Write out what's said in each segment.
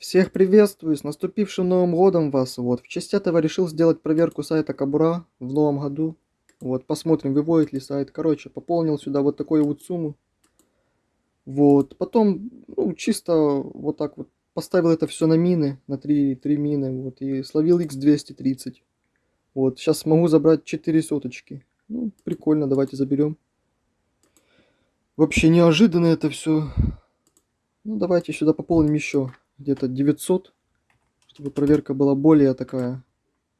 Всех приветствую, с наступившим Новым Годом вас. Вот, в честь этого решил сделать проверку сайта Кабура в новом году. Вот, посмотрим, выводит ли сайт. Короче, пополнил сюда вот такую вот сумму. Вот, потом, ну, чисто вот так вот поставил это все на мины, на 3, 3 мины, вот, и словил x230. Вот, сейчас смогу забрать 4 соточки. Ну, прикольно, давайте заберем. Вообще неожиданно это все. Ну, давайте сюда пополним еще где-то 900, чтобы проверка была более такая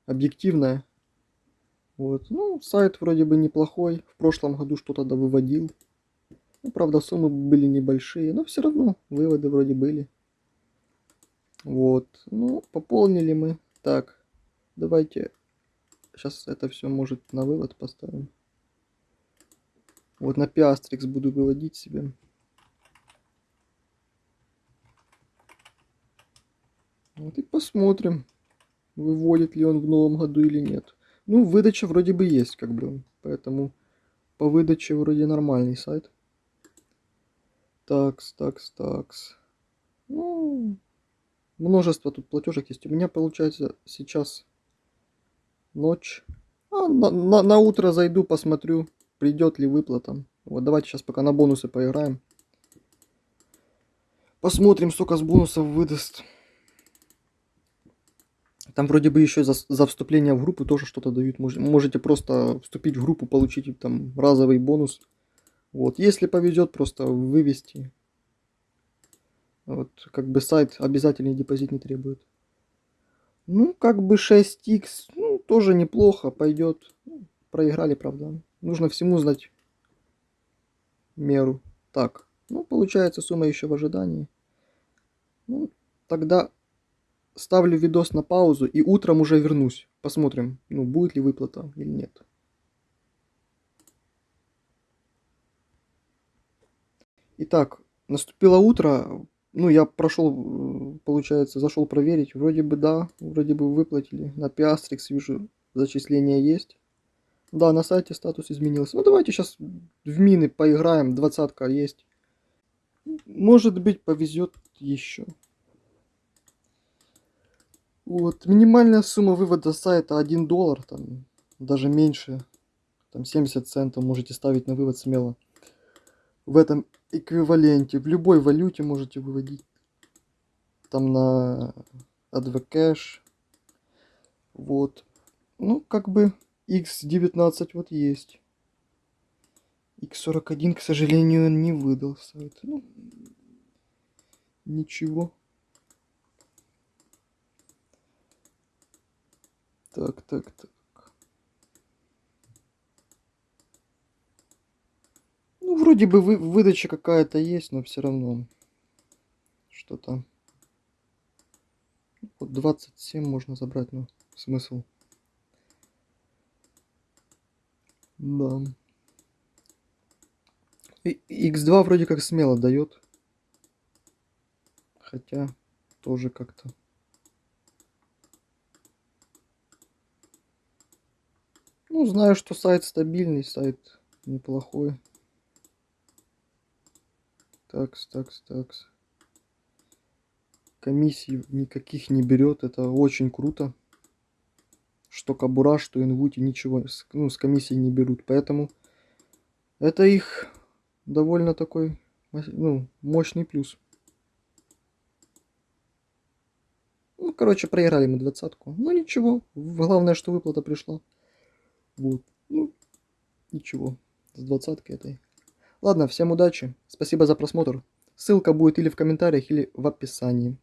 объективная. Вот. Ну, сайт вроде бы неплохой. В прошлом году что-то выводил. Ну, правда, суммы были небольшие, но все равно выводы вроде были. Вот. Ну, пополнили мы. Так, давайте сейчас это все может на вывод поставим. Вот на пиастрикс буду выводить себе. Вот и посмотрим, выводит ли он в новом году или нет. Ну, выдача вроде бы есть, как бы. Поэтому по выдаче вроде нормальный сайт. Такс, такс, такс. Ну, множество тут платежек есть. У меня получается сейчас ночь. А, на, на, на утро зайду, посмотрю, придет ли выплата. Вот давайте сейчас пока на бонусы поиграем. Посмотрим, сколько с бонусов выдаст. Там вроде бы еще за, за вступление в группу тоже что-то дают. Можете просто вступить в группу, получить там разовый бонус. Вот, если повезет, просто вывести. Вот, как бы сайт обязательный депозит не требует. Ну, как бы 6х, ну, тоже неплохо, пойдет. Проиграли, правда. Нужно всему знать меру. Так, ну, получается сумма еще в ожидании. Ну, тогда ставлю видос на паузу и утром уже вернусь. Посмотрим, ну, будет ли выплата или нет. Итак, наступило утро. Ну, я прошел, получается, зашел проверить. Вроде бы да, вроде бы выплатили. На Piastrix вижу, зачисление есть. Да, на сайте статус изменился. Ну, давайте сейчас в мины поиграем. Двадцатка есть. Может быть, повезет еще. Вот, минимальная сумма вывода сайта 1 доллар, там, даже меньше, там 70 центов можете ставить на вывод смело. В этом эквиваленте, в любой валюте можете выводить. Там на AdvCash. Вот. Ну, как бы X19 вот есть. X41, к сожалению, не выдал сайт. Ну, ничего. Так, так, так. Ну, вроде бы вы, выдача какая-то есть, но все равно что-то. Вот 27 можно забрать, но смысл. Да. X2 вроде как смело дает. Хотя тоже как-то. Ну, знаю, что сайт стабильный, сайт неплохой. Такс, такс, такс. Комиссий никаких не берет, это очень круто. Что Кабура, что Инвути, ничего ну, с комиссией не берут. Поэтому это их довольно такой ну, мощный плюс. Ну, короче, проиграли мы двадцатку. Ну, ничего. Главное, что выплата пришла. Вот. Ну, ничего. С двадцаткой этой. Ладно, всем удачи. Спасибо за просмотр. Ссылка будет или в комментариях, или в описании.